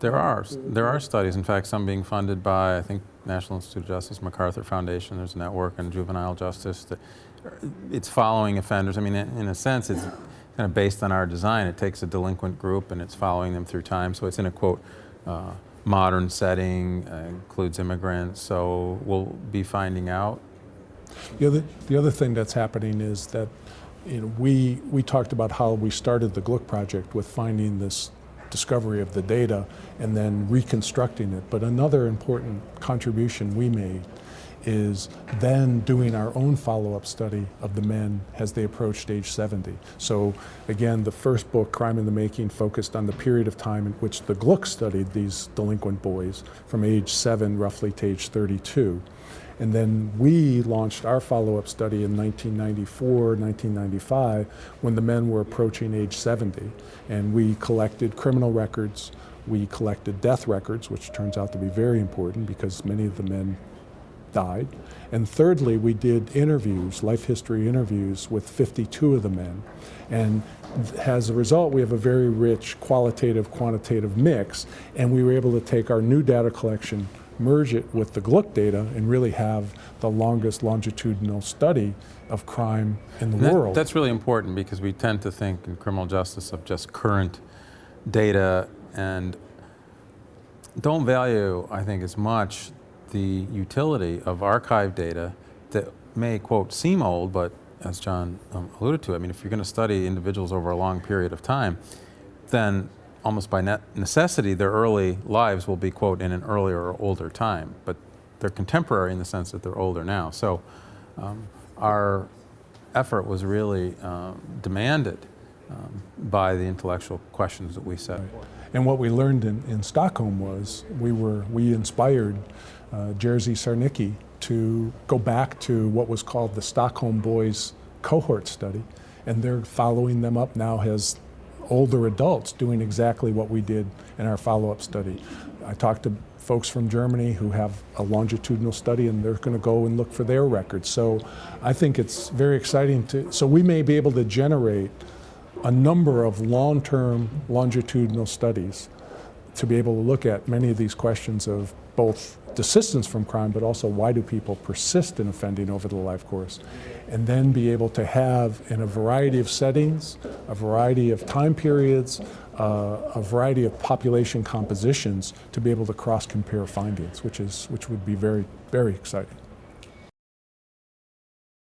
There are, there are studies, in fact, some being funded by, I think, National Institute of Justice, MacArthur Foundation, there's a network on juvenile justice. that- It's following offenders. I mean, in in a sense, it's kind of based on our design. It takes a delinquent group and it's following them through time. So it's in a, quote, uh, modern setting, uh, includes immigrants. So we'll be finding out. The other, the other thing that's happening is that you know, we, we talked about how we started the Glueck project with finding this discovery of the data and then reconstructing it. But another important contribution we made is then doing our own follow-up study of the men as they approached age 70. So again, the first book, Crime in the Making, focused on the period of time in which the Glueck studied these delinquent boys from age 7 roughly to age 32. And then we launched our follow-up study in 1994, 1995, when the men were approaching age 70. And we collected criminal records, we collected death records, which turns out to be very important because many of the men died. And thirdly, we did interviews, life history interviews with 52 of the men. And as a result, we have a very rich qualitative, quantitative mix, and we were able to take our new data collection, merge it with the Glueck data, and really have the longest longitudinal study of crime in the that- world. That's really important because we tend to think in criminal justice of just current data and don't value, I think, as much the utility of archive data that may, quote, seem old, but as John um, alluded to, I mean, if you're going to study individuals over a long period of time, then almost by necessity, their early lives will be, quote, in an earlier or older time. But they're contemporary in the sense that they're older now. So um, our effort was really um, demanded um, by the intellectual questions that we set. And what we learned in, in Stockholm was we were we inspired uh, Jerzy Sarnecki to go back to what was called the Stockholm Boys cohort study, and they're following them up now as older adults doing exactly what we did in our follow-up study. I talked to folks from Germany who have a longitudinal study and they're going to go and look for their records. So I think it's very exciting to, so we may be able to generate a number of long-term longitudinal studies to be able to look at many of these questions of both desistance from crime, but also why do people persist in offending over the life course, and then be able to have in a variety of settings, a variety of time periods, uh, a variety of population compositions to be able to cross-compare findings, which is which would be very very exciting.